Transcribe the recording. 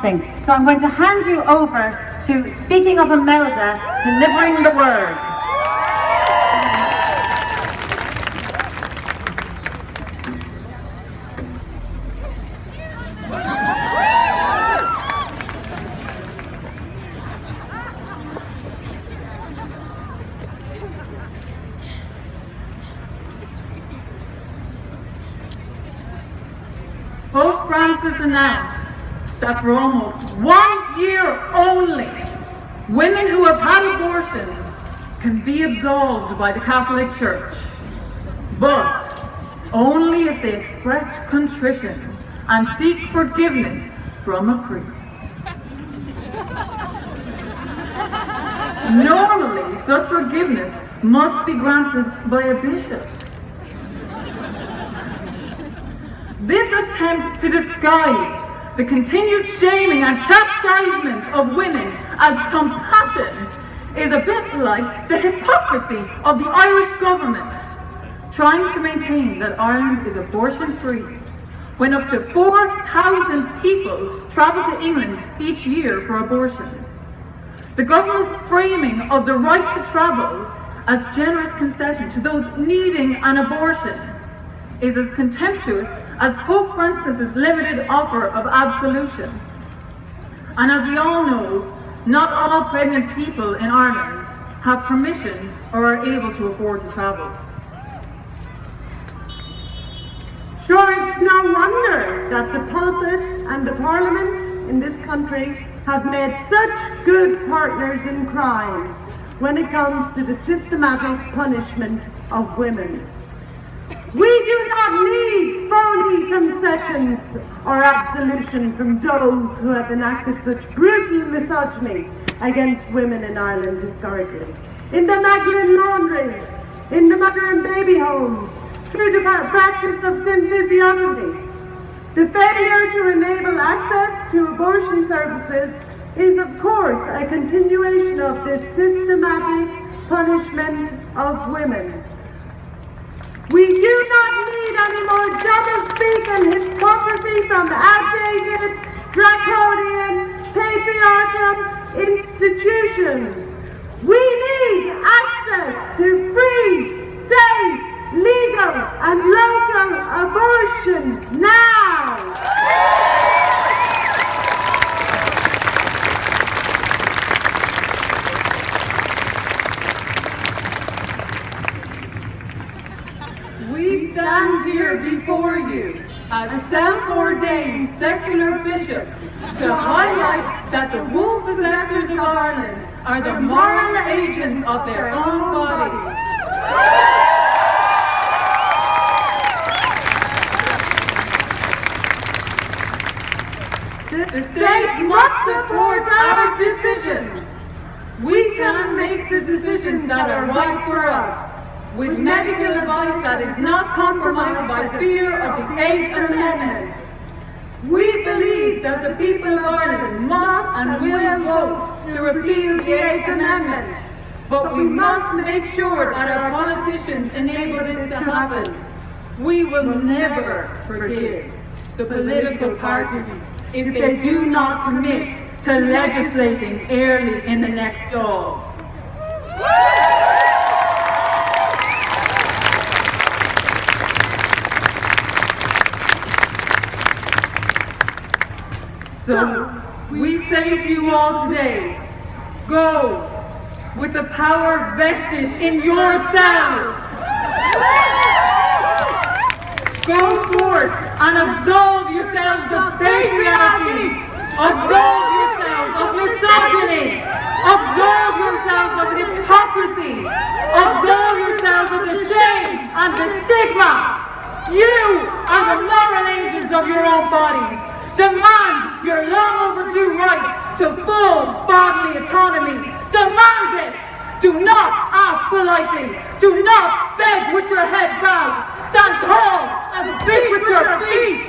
So I'm going to hand you over to Speaking of Imelda, delivering the word. Francis announced that for almost one year only, women who have had abortions can be absolved by the Catholic Church, but only if they express contrition and seek forgiveness from a priest. Normally, such forgiveness must be granted by a bishop. This attempt to disguise the continued shaming and chastisement of women as compassion is a bit like the hypocrisy of the Irish government trying to maintain that Ireland is abortion-free when up to 4,000 people travel to England each year for abortions. The government's framing of the right to travel as generous concession to those needing an abortion is as contemptuous as Pope Francis's limited offer of absolution. And as we all know, not all pregnant people in Ireland have permission or are able to afford to travel. Sure, it's no wonder that the pulpit and the parliament in this country have made such good partners in crime when it comes to the systematic punishment of women. We do not need phony concessions or absolution from those who have enacted such brutal misogyny against women in Ireland historically. In the Magdalene laundry, in the mother and baby homes, through the practice of symphysiotomy. The failure to enable access to abortion services is of course a continuation of this systematic punishment of women. We do not need any more doublespeak and hypocrisy from outdated, draconian, patriarchal institutions. We need access to free, safe, legal and local abortions now! We stand here before you as self-ordained secular bishops to highlight that the womb possessors of Ireland are the moral agents of their own bodies. The state must support our decisions. We can make the decisions that are right for us with medical advice that is not compromised by fear of the Eighth Amendment. We believe that the people of Ireland must and will vote to repeal the Eighth Amendment, but we must make sure that our politicians enable this to happen. We will never forgive the political parties if they do not commit to legislating early in the next Dáil. So we say to you all today, go with the power vested in yourselves. Go forth and absolve yourselves of patriarchy, absolve yourselves of misogyny, absolve yourselves of hypocrisy, absolve yourselves of the shame and the stigma. You are the moral agents of your own bodies. Demand your long overdue right to full bodily autonomy. Demand it! Do not ask politely. Do not beg with your head bowed. Stand tall and speak with your feet.